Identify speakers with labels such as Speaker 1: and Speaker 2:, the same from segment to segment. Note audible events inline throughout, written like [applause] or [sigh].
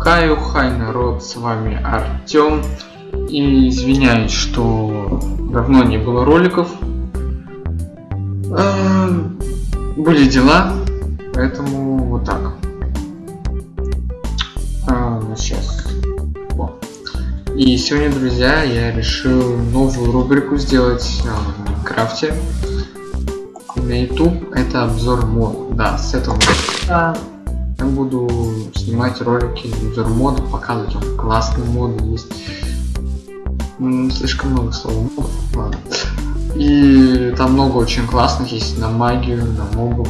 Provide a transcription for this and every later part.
Speaker 1: Хай, хай, народ, с вами Артем. И извиняюсь, что давно не было роликов. А, были дела, поэтому вот так. А, ну, сейчас. И сегодня, друзья, я решил новую рубрику сделать в Майнкрафте. На YouTube это обзор мод. Да, с этого я буду снимать ролики обзор мода, показывать вам классные моды есть. Слишком много слов ладно. И там много очень классных есть на магию, на мобов.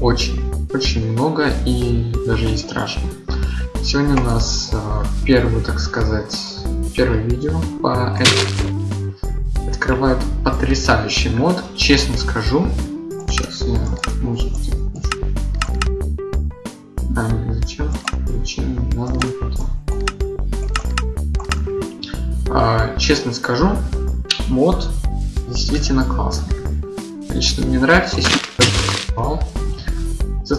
Speaker 1: Очень, очень много и даже и страшно. Сегодня у нас э, первый, так сказать, первое видео по этому. Открывает потрясающий мод, честно скажу. Сейчас я музыку а, зачем? Зачем? Надо потом. А, честно скажу, мод действительно классный. Лично мне нравится, если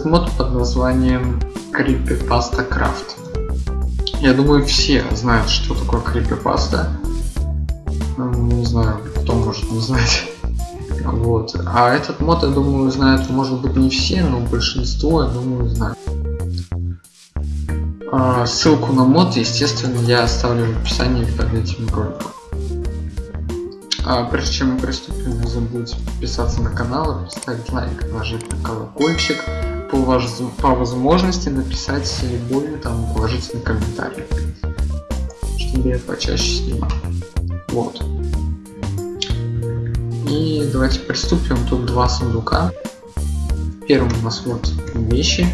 Speaker 1: этот мод под названием Creepypasta Craft. Я думаю, все знают, что такое Creepypasta. Ну, не знаю, кто может не знать. Вот. А этот мод, я думаю, знают, может быть, не все, но большинство, я думаю, знают. А, ссылку на мод, естественно, я оставлю в описании под этим роликом. А прежде чем мы приступим, не забудьте подписаться на канал, поставить лайк, нажать на колокольчик, по, ваш, по возможности написать любой там положительный комментарий, чтобы я почаще снимал. Вот. И давайте приступим. Тут два сундука. Первым у нас вот вещи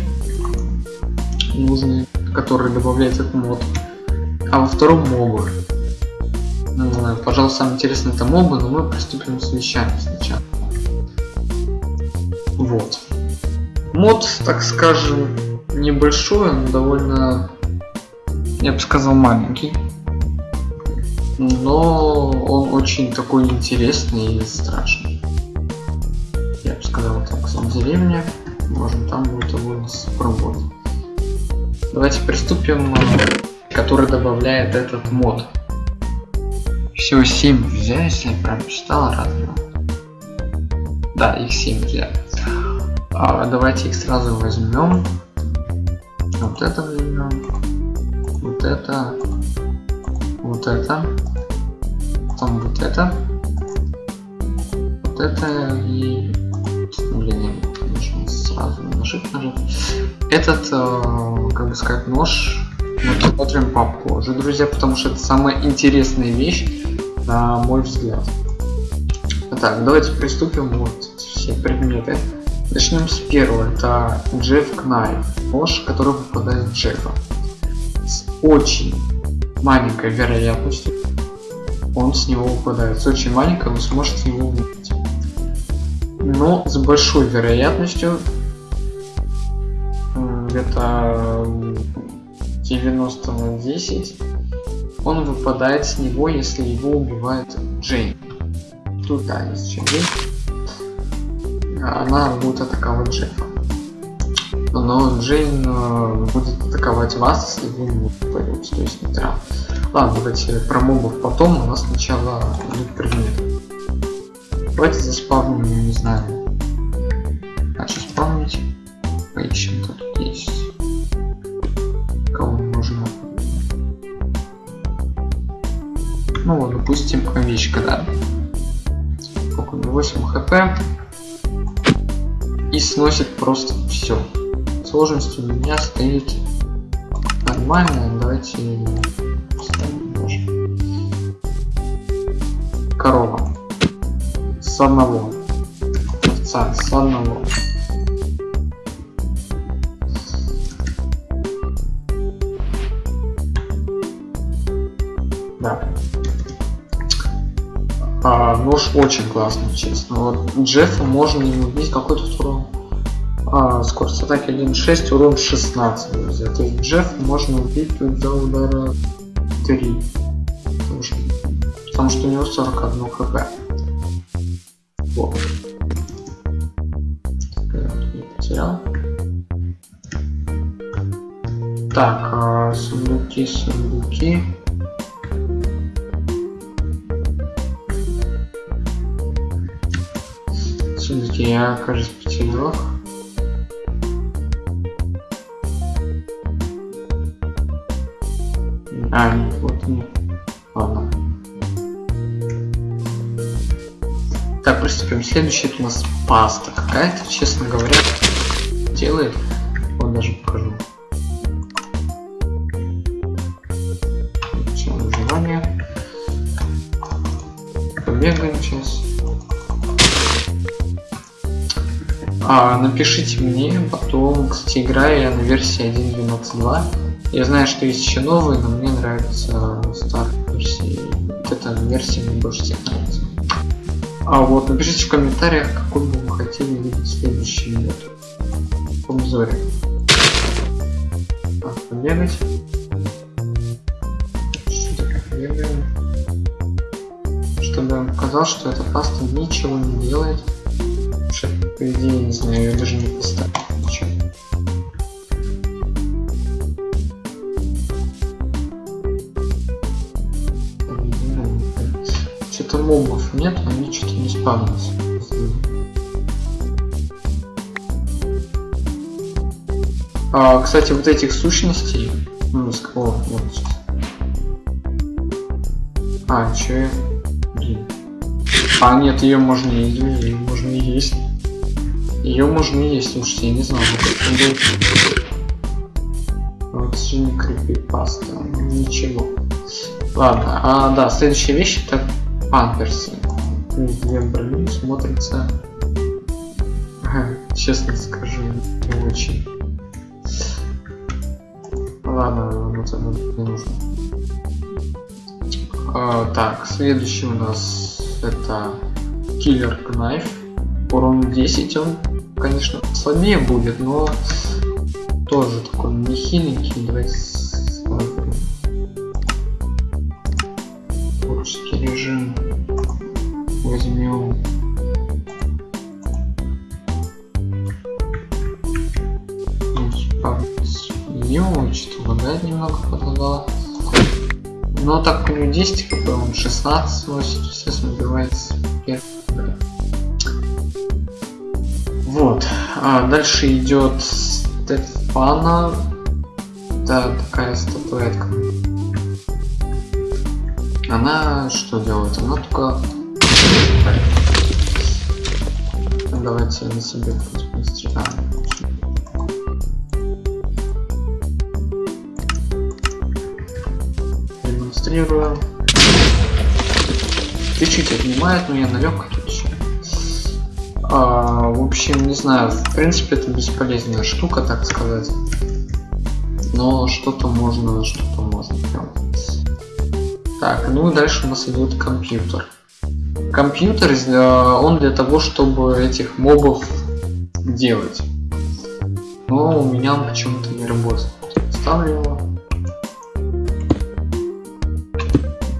Speaker 1: нужные, которые добавляет этот мод. А во втором мобы. Пожалуй, самое интересное это мобы, но мы приступим с вещами сначала. Вот. Мод, так скажем, небольшой, но довольно, я бы сказал, маленький. Но он очень такой интересный и страшный. Я бы сказал так, сам деревня. Можно там будет довольно спробовать. Давайте приступим, который добавляет этот мод. Всего 7 взяли, если я правильно читал, раз, Да, их 7 взяли. А, давайте их сразу возьмем. Вот это возьмем. Вот это. Вот это. Потом вот это. Вот это и... Блин, я сразу на shift нажать. Этот, э, как бы сказать, нож мы посмотрим попозже, друзья, потому что это самая интересная вещь, на мой взгляд. Так, давайте приступим вот все предметы. Начнем с первого, это Джефф Кнайф, нож, который выпадает в Джеффа. С очень маленькой вероятностью он с него выпадает. С очень маленькой вы сможете его увидеть. Но с большой вероятностью где-то 90 на 10 он выпадает с него, если его убивает Джейн. Тут да, есть Джейн. Она будет атаковать Джеффа. Но Джейн э, будет атаковать вас, если вы не упадете, то есть не трав. Ладно, давайте про мобов потом, у нас сначала идут предметы. Давайте заспавним, не знаю. А что спавнить? Поищем, тут есть. Кого можно. Ну вот, допустим, овечка, да. Сколько 8 хп. И сносит просто все. Сложность у меня стоит нормально. Давайте Корова. С одного. Овца с одного. Нож очень классный, честно. Вот Джеффа можно не убить какой-то урон. А, скорость атаки 1.6, урон 16, друзья. То есть Джефф можно убить за удара 3. Потому что, потому что у него 41 хп. Вот. Я потерял. Так, а, сундуки, сундуки. Сундуки я, кажется, потерял. А, вот нет. Ладно. Так, приступим. Следующий это у нас паста какая-то, честно говоря, делает. Вот даже покажу. А, напишите мне, потом, кстати, играю я на версии 1.12.2. Я знаю, что есть еще новые, но мне нравится старая версия. Вот эта версия мне больше всех нравится. А вот напишите в комментариях, какой бы вы хотели видеть следующий год в обзоре. Так, побегать. Что-то побегаем. Чтобы я вам показал, что эта паста ничего не делает. По идее, не знаю, я даже не поставил. Ничего. Что-то мобов нет, они что-то не спавнятся. А, кстати, вот этих сущностей, ну, с кого, вот сейчас. А, че? Блин. А, нет, ее можно есть, ее можно есть. Ее можно есть, слушайте, я не знаю, вот Вот сегодня крипипаста, ничего. Ладно, а да, следующая вещь это памперсы. Две брони смотрится, честно скажу, не очень. Ладно, вот это не нужно. А, так, следующий у нас это Killer Knife. Урон 10, он, конечно, слабее будет, но тоже такой не хиленький. Давайте смотрим. Творческий режим возьмем. Ее что лагает немного подлагала. Но так у него 10 хп, он 16 носит, естественно, убивается А дальше идет Стефана. Да, такая статуэтка. Она что делает? Она только... Давайте на себе продемонстрируем. Демонстрирую. Чуть-чуть отнимает, но я на легкой тут. А, в общем, не знаю, в принципе это бесполезная штука, так сказать. Но что-то можно, что-то можно прям. Так, ну и дальше у нас идет компьютер. Компьютер, он для того, чтобы этих мобов делать. Но у меня он почему-то не работает. Ставлю его.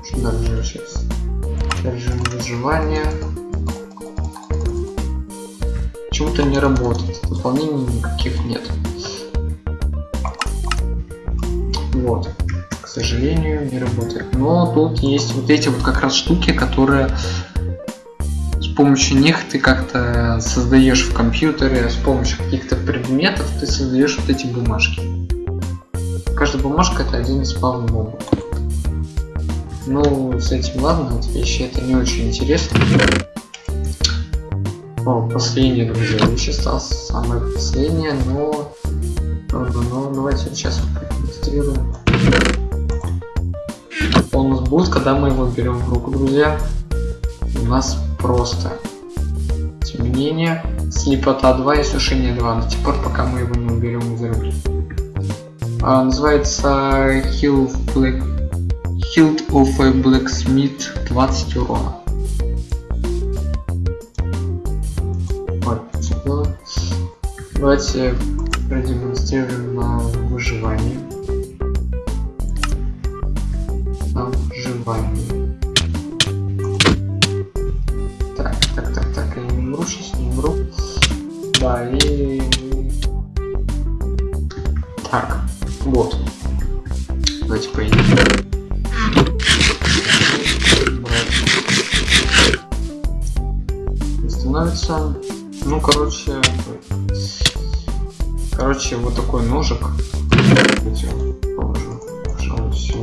Speaker 1: Что дальше сейчас? Режим выживания. Почему-то не работает. Дополнений никаких нет. Вот сожалению, не работает. Но тут есть вот эти вот как раз штуки, которые с помощью них ты как-то создаешь в компьютере, с помощью каких-то предметов ты создаешь вот эти бумажки. Каждая бумажка это один из спавн мобов. Ну, с этим ладно, эти вещи это не очень интересно. О, последнее, друзья, вещь осталось самое последнее, но... Но, но давайте сейчас продемонстрируем он у нас будет, когда мы его берем в руку, друзья. У нас просто темнение, слепота 2 и сушение 2 до тех пор, пока мы его не уберем из руки. А, называется Hill Black... Hilt of a Blacksmith 20 урона. Давайте продемонстрируем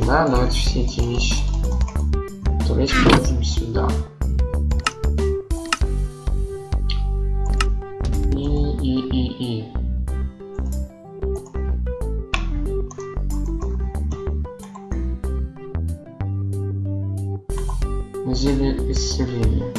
Speaker 1: сюда. Давайте все эти вещи. То есть положим сюда. И, и, и, и. Зелье исцеления.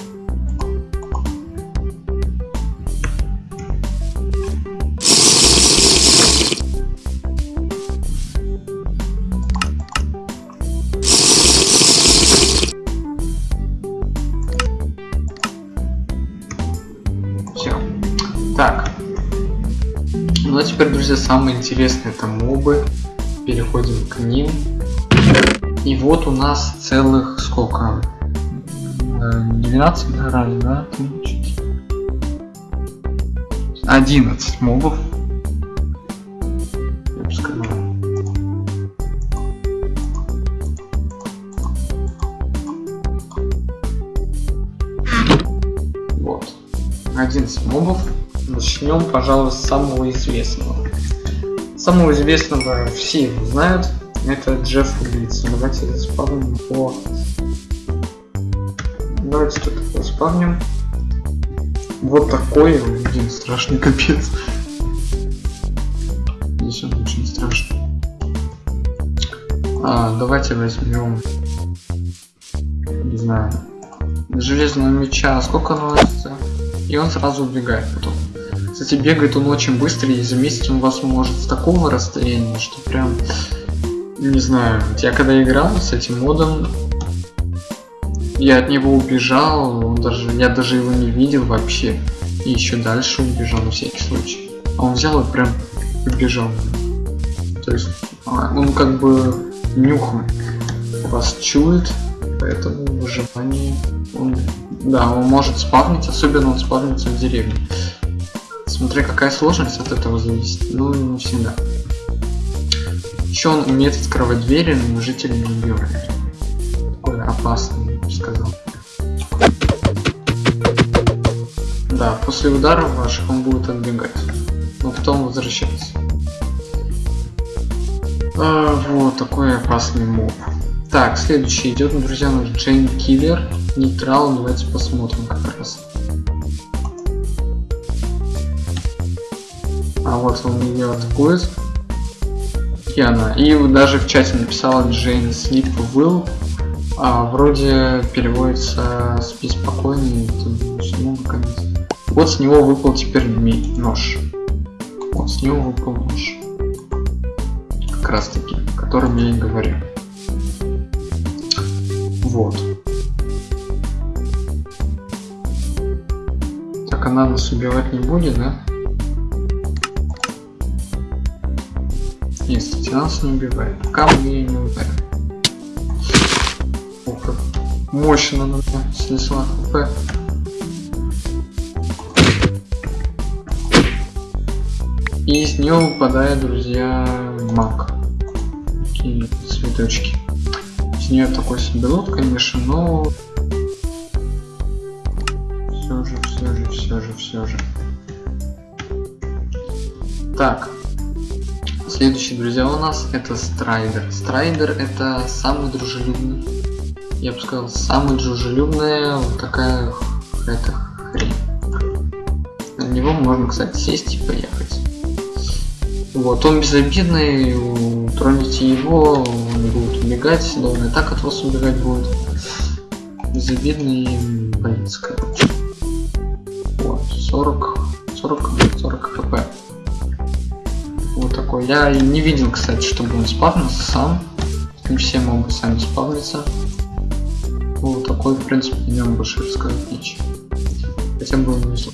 Speaker 1: Самое интересное это мобы. Переходим к ним. И вот у нас целых сколько? Э, 12 набрали, да? 11 мобов. Я бы сказал. Вот. 11 мобов. Начнем, пожалуй, с самого известного. Самого известного все его знают. Это Джефф Глиц. Давайте заспавним его. Давайте тут его. Вот такой, блин, страшный капец. Здесь он очень страшный. А, давайте возьмем, не знаю, железного меча. Сколько носится? И он сразу убегает потом. Кстати, бегает он очень быстро, и заметить он вас может с такого расстояния, что прям, не знаю, я когда играл с этим модом, я от него убежал, он даже, я даже его не видел вообще. И еще дальше убежал на всякий случай. А он взял и прям убежал. То есть а, он как бы нюхом вас чует, поэтому выживание он, да, он может спавнить, особенно он спавнится в деревне. Смотря какая сложность от этого зависит, ну не всегда. Еще он умеет открывать двери, но жители не. Такой опасный, я бы сказал. Да, после ударов ваших он будет отбегать, но потом возвращаться. А, вот такой опасный моб. Так, следующий идет, друзья, наш Джейн Киллер. Нейтрал, давайте посмотрим как А вот он ее атакует. И она. И даже в чате написала Джейн Sleep Will. А, вроде переводится с. Ну, наконец. Вот с него выпал теперь нож. Вот с него выпал нож. Как раз таки, о котором я и говорю. Вот. Так она нас убивать не будет, да? Кстати, нас не убивает. Ее не ударим. О, как мощно она меня снесла хп. И из нее выпадает, друзья, маг. Такие цветочки. С нее такой лут, конечно, но все же, все же, все же, все же. Так. Следующий, друзья, у нас это Страйдер. Страйдер это самый дружелюбный. Я бы сказал, самый дружелюбная вот такая какая-то хрень. На него можно, кстати, сесть и поехать. Вот, он безобидный, троните его, он будет убегать, но он и так от вас убегать будет. Безобидный боец, короче. Вот, 40, 40, Я не видел, кстати, чтобы он спавнился сам. Не все могут сами спавниться. Вот такой, в принципе, о нем больше рассказать нечего. Хотя бы не зло.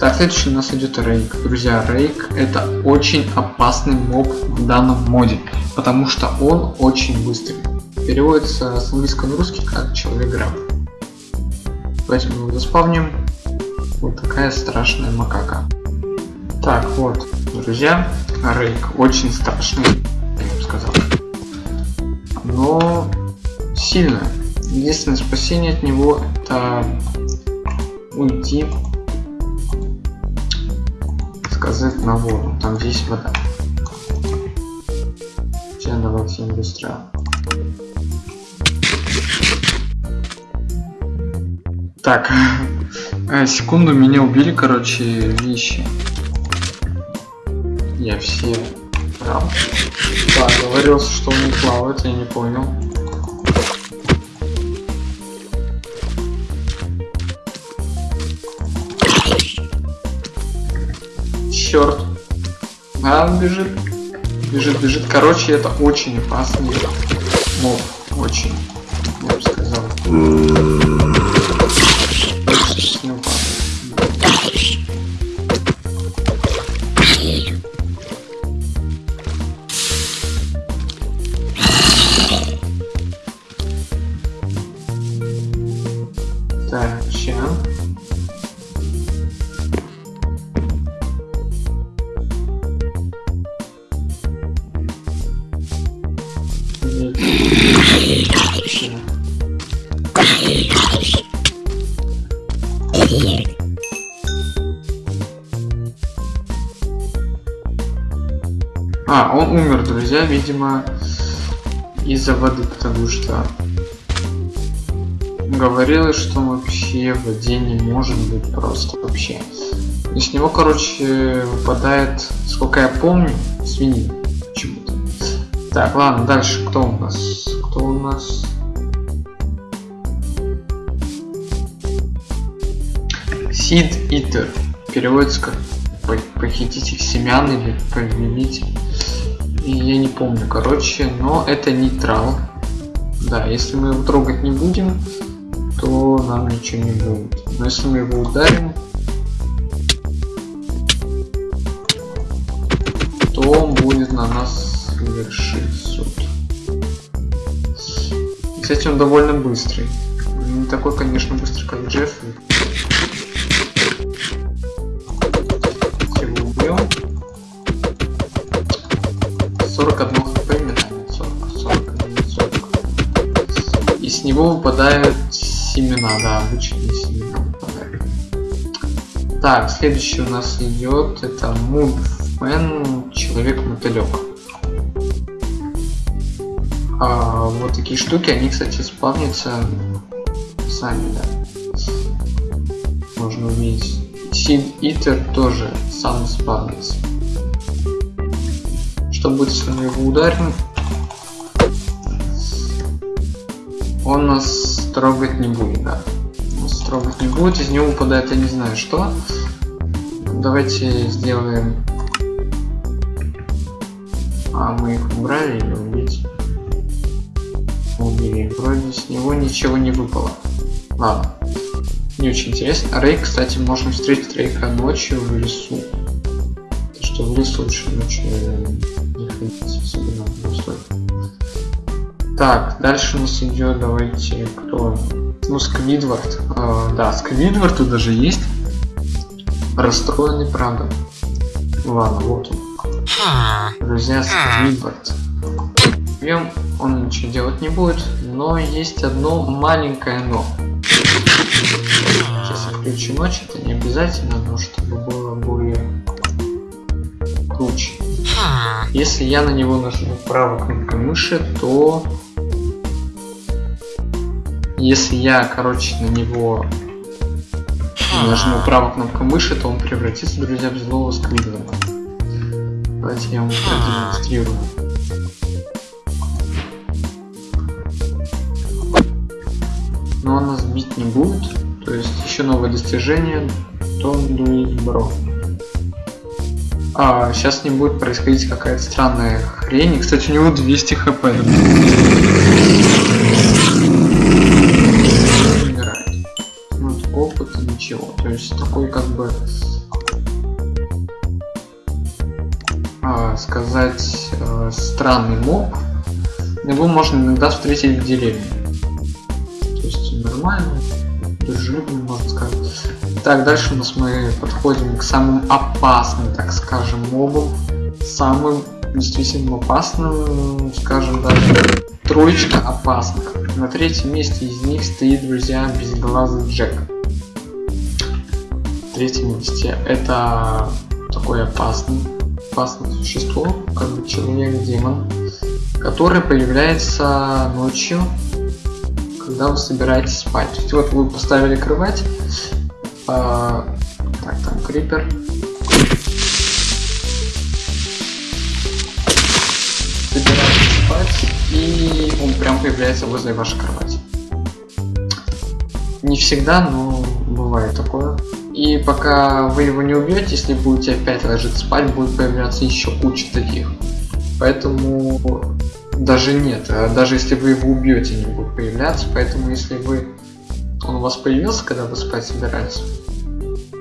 Speaker 1: Так, следующий у нас идет Рейк. Друзья, Рейк это очень опасный моб в данном моде, потому что он очень быстрый. Переводится с английского на русский как человек-граб. Давайте мы его заспавним. Вот такая страшная макака. Так, вот, друзья, а рейк. Очень страшный, я бы сказал. Но сильно. Единственное спасение от него это уйти, сказать, на воду. Там здесь вода. Сейчас давайте быстро. Так, [laughs] э, секунду меня убили, короче, вещи. Я все прав. Да, говорился, что он не плавает, я не понял. Черт. А, он бежит. Бежит, бежит. Короче, это очень опасный моб. Очень. Я бы сказал. А, он умер, друзья, видимо, из-за воды, потому что говорилось, что вообще в воде не может быть просто вообще. И с него, короче, выпадает, сколько я помню, свиньи почему-то. Так, ладно, дальше кто у нас? Кто у нас? Сид Итер. Переводится как по- похититель семян или повелитель. Я не помню, короче, но это нейтрал. Да, если мы его трогать не будем, то нам ничего не будет. Но если мы его ударим, то он будет на нас совершить суд. Кстати, он довольно быстрый. Не такой, конечно, быстрый, как Джефф. 41 хп метание. 40, 41, 40. И с него выпадают семена, да, обычные семена. Так, следующий у нас идет это Мувмен, человек-мотылек. А, вот такие штуки, они, кстати, спавнятся сами, да. Можно увидеть. Сид Итер тоже сам спавнится. Что будет, если мы его ударим? Он нас трогать не будет, да. Нас трогать не будет, из него выпадает я не знаю что. Давайте сделаем... А, мы их убрали или убить? Убили. Вроде с него ничего не выпало. Ладно. Не очень интересно. Рейк, кстати, можно встретить Рейка ночью в лесу. Что в лесу лучше ночью Так, дальше у нас идет, давайте, кто? Ну, Сквидвард. Э, да, Сквидвард тут даже есть. Расстроенный, правда. Ладно, вот он. Друзья, Сквидвард. Бьем, он ничего делать не будет, но есть одно маленькое но. Сейчас я включу ночь, это не обязательно, но чтобы было более круче. Если я на него нажму правой кнопкой мыши, то если я, короче, на него нажму правой кнопкой мыши, то он превратится, друзья, в злого сквидварда. Давайте я вам продемонстрирую. Но он нас бить не будет. То есть еще новое достижение. Том Дуи Бро. А, сейчас не будет происходить какая-то странная хрень. И, кстати, у него 200 хп. Умирает. Ну, опыт ничего. То есть такой как бы а, сказать э, странный моб. Его можно иногда встретить в деревне. То есть нормально, дружелюбно, можно сказать. Так, дальше у нас мы подходим к самым опасным, так скажем, мобам. Самым действительно опасным, скажем даже троечка опасных. На третьем месте из них стоит, друзья, безглазый Джек. В третьем месте это такое опасный, опасное существо, как бы человек-демон, который появляется ночью, когда вы собираетесь спать. То есть вот вы поставили кровать, а, так, там крипер, собираетесь спать, и он прям появляется возле вашей кровати. Не всегда, но бывает такое. И пока вы его не убьете, если будете опять ложиться спать, будет появляться еще куча таких. Поэтому даже нет, даже если вы его убьете, не будет появляться. Поэтому если вы он у вас появился, когда вы спать собирались,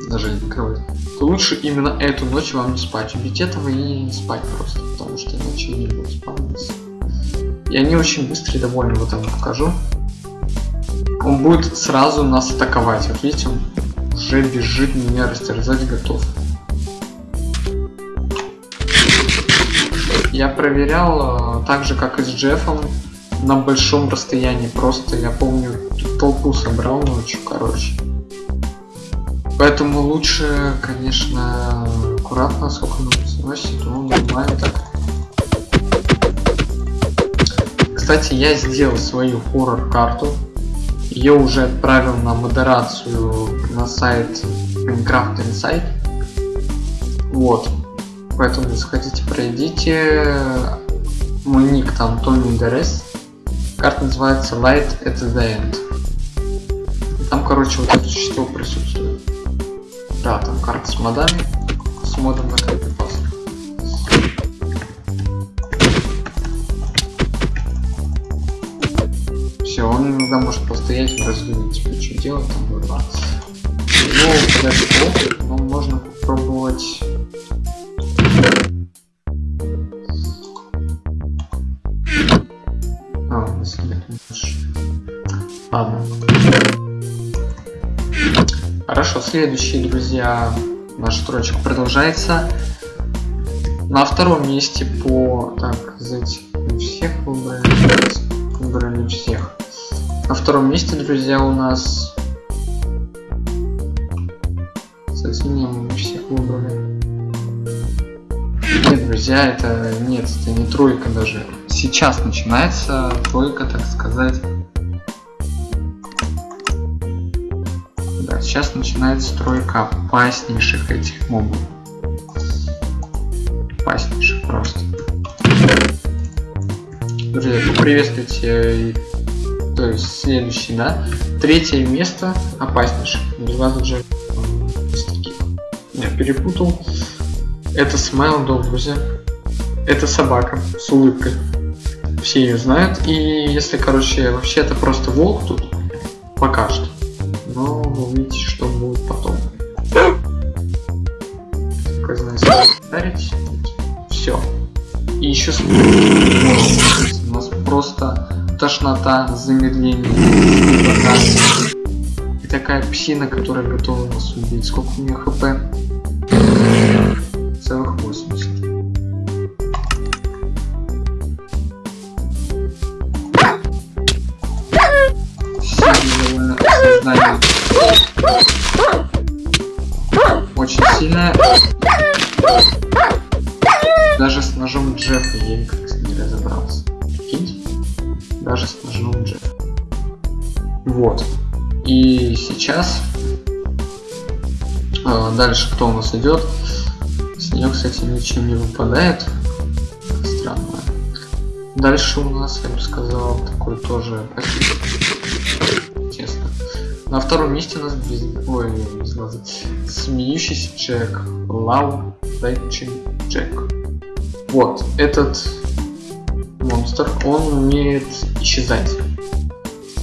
Speaker 1: даже покрывать, то лучше именно эту ночь вам не спать. Убить этого и не спать просто, потому что иначе не будет спавниться. И они очень быстрые, довольно вот вам покажу. Он будет сразу нас атаковать. Вот видите, он уже бежит меня растерзать готов. Я проверял, э, так же как и с Джеффом, на большом расстоянии. Просто я помню, толпу собрал ночью, короче. Поэтому лучше, конечно, аккуратно, сколько он сносит, нормально так. Кстати, я сделал свою хоррор-карту. Ее уже отправил на модерацию на сайт Minecraft Insight. Вот. Поэтому заходите, пройдите. Мой ник там Тони Дерес. Карта называется Light at the End. И там, короче, вот это существо присутствует. Да, там карта с модами. С модом на пас. Все, он иногда может постоять, раздумать, типа, что делать, там, бла Ну, подожди, но можно попробовать следующий, друзья, наш строчка продолжается. На втором месте по... Так, сказать, всех выбрали. Выбрали всех. На втором месте, друзья, у нас... Кстати, не, мы всех выбрали. Нет, друзья, это... Нет, это не тройка даже. Сейчас начинается тройка, так сказать сейчас начинается стройка опаснейших этих мобов. Опаснейших просто. Друзья, поприветствуйте, то есть следующий, да? Третье место опаснейших. Уже я перепутал. Это Смайл Dog, друзья. Это собака с улыбкой. Все ее знают. И если, короче, вообще это просто волк тут, пока что замедление, и такая псина, которая готова нас убить. Сколько у нее хп? Целых 80. Знание. Очень сильная. Даже с ножом Джеффа я Вот. И сейчас а, дальше кто у нас идет? С нее, кстати, ничем не выпадает. Странно. Дальше у нас, я бы сказал, такой тоже Честно. На втором месте у нас без... Ой, без глаза. Смеющийся Джек. Лав Дайчин Джек. Вот, этот монстр, он умеет исчезать.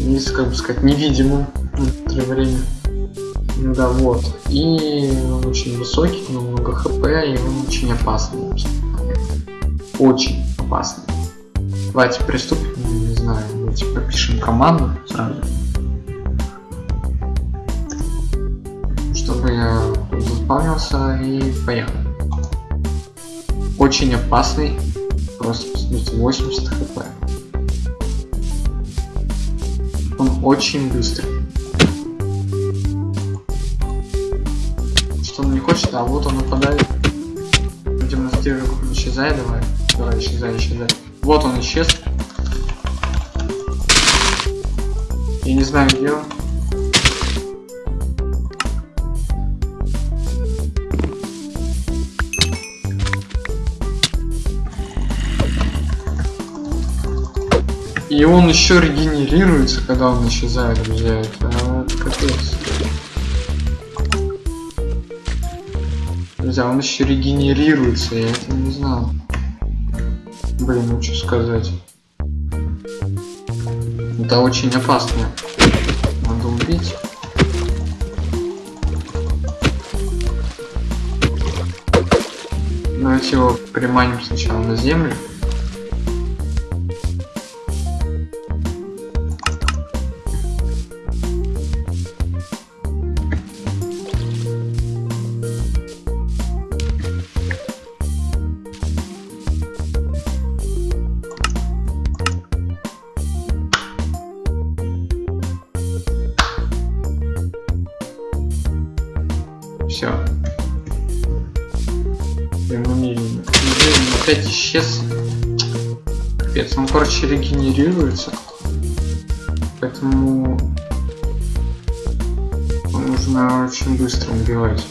Speaker 1: Становится, как бы сказать, невидимым некоторое время. Да, вот. И он очень высокий, много хп, и он очень опасный. Очень опасный. Давайте приступим, не знаю, давайте пропишем команду сразу. чтобы я заспавнился и поехал. Очень опасный просто посмотрите, 80 хп. Очень быстрый. Что он не хочет, а вот он нападает. Демонстрирует, исчезай, давай. Давай, исчезай, исчезай. Вот он исчез. Я не знаю, где он. И он еще регенерируется, когда он исчезает, друзья. Это, это капец. Друзья, он еще регенерируется, я это не знал. Блин, ну что сказать. Это очень опасно. Надо убить. Давайте его приманим сначала на землю. Короче, регенерируется. Поэтому нужно очень быстро убивать.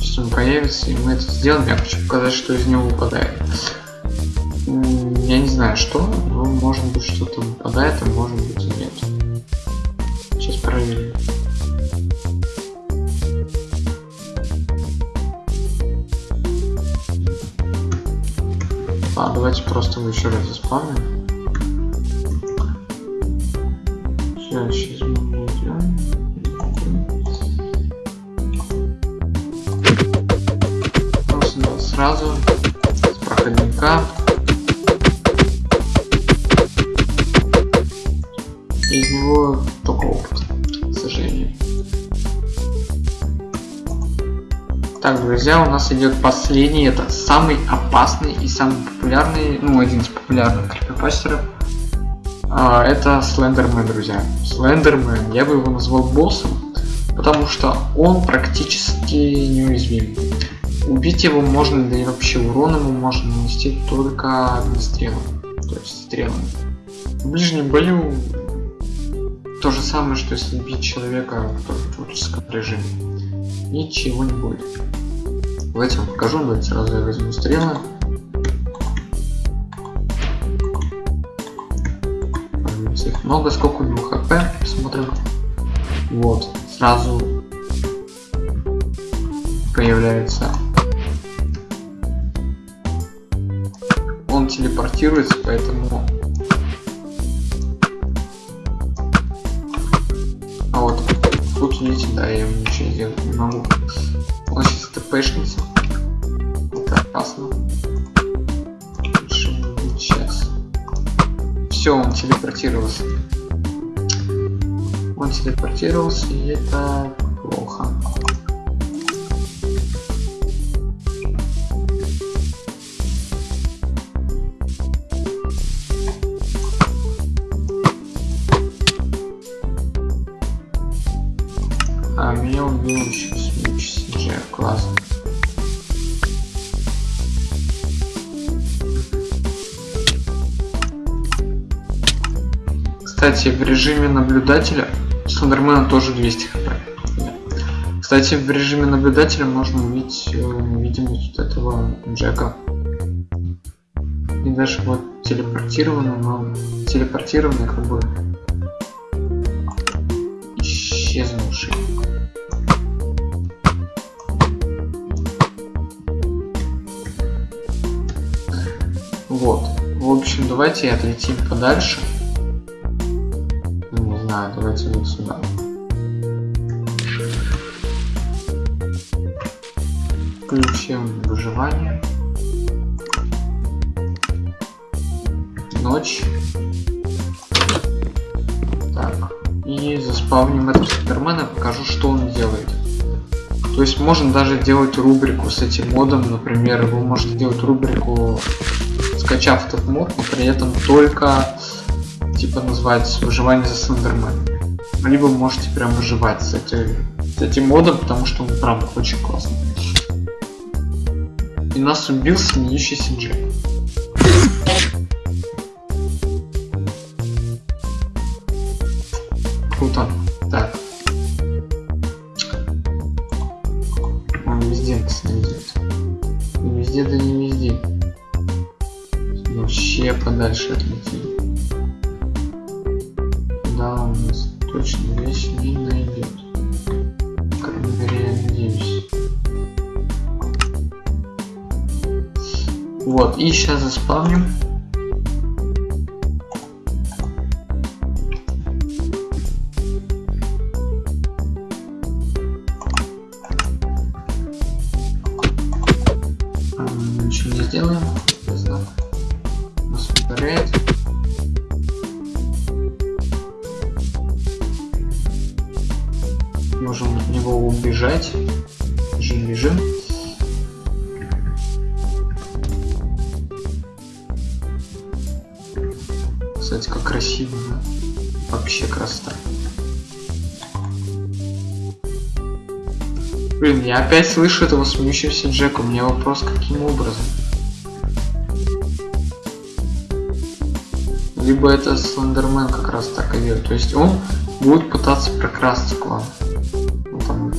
Speaker 1: Сейчас он появится, и мы это сделаем. Я хочу показать, что из него выпадает. Я не знаю, что, но может быть что-то выпадает, а может быть и нет. Сейчас проверим. А, давайте просто его еще раз заспавним. Сейчас, сейчас мы. Просто сразу Так, друзья, у нас идет последний, это самый опасный и самый популярный, ну, один из популярных крипипастеров. А, это Слендермен, друзья. Слендермен, я бы его назвал боссом, потому что он практически неуязвим. Убить его можно, да и вообще урон ему можно нанести только огнестрелом, то есть стрелами. В ближнем бою то же самое, что если бить человека в творческом режиме. Ничего не будет. Давайте вам покажу, давайте сразу я возьму стрелы. Их много, сколько у него хп, посмотрим. Вот, сразу появляется. Он телепортируется, поэтому... А вот тут видите, да, я ему ничего не могу. Тпшница. Это опасно. Сейчас. Все, он телепортировался. Он телепортировался, и это Кстати, в режиме наблюдателя Слендермена тоже 200 хп. Кстати, в режиме наблюдателя можно увидеть э, видимость вот этого Джека. И даже вот телепортированный, но телепортированный как бы исчезнувший. Вот. В общем, давайте отлетим подальше. Давайте вот сюда. Включим выживание. Ночь. Так. И заспавним этого супермена, покажу, что он делает. То есть можно даже делать рубрику с этим модом, например, вы можете делать рубрику скачав этот мод, но при этом только типа называется выживание за Слендермен. Либо можете прям выживать с, этой, с этим модом, потому что он правда очень классный. И нас убил смеющийся Джек. Сделаем. Знак. Повторяет. Можем от него убежать. Бежим, бежим. Кстати, как красиво? Вообще красота. Блин, я опять слышу этого смеющегося Джека. У меня вопрос, каким образом? Либо это Слендермен как раз так и делает. То есть он будет пытаться прокрасться к вам. Ну там.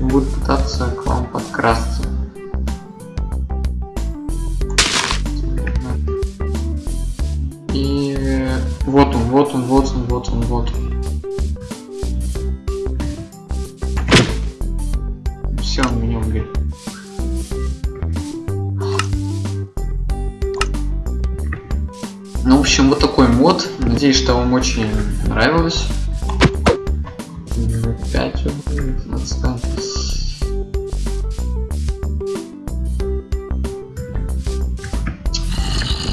Speaker 1: Он будет пытаться к вам подкрасться. И вот он, вот он, вот он, вот он, вот он. Все, он меня убил. Ну, в общем, вот такой мод. Надеюсь, что вам очень нравилось. 5 отстань.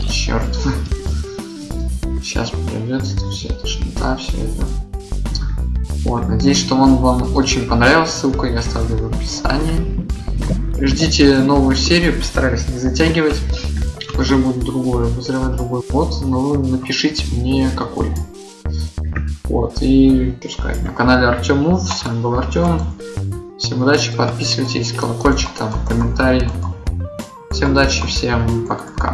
Speaker 1: Черт. Сейчас это все, тошнота, все это. Вот, надеюсь, что он вам очень понравился. Ссылку я оставлю в описании. Ждите новую серию, постараюсь не затягивать. Уже будет другой, обозревать другой мод, но напишите мне какой. Вот, и сказать, на канале Артем Мув, с вами был Артем. Всем удачи, подписывайтесь, колокольчик там, комментарий. Всем удачи, всем пока-пока.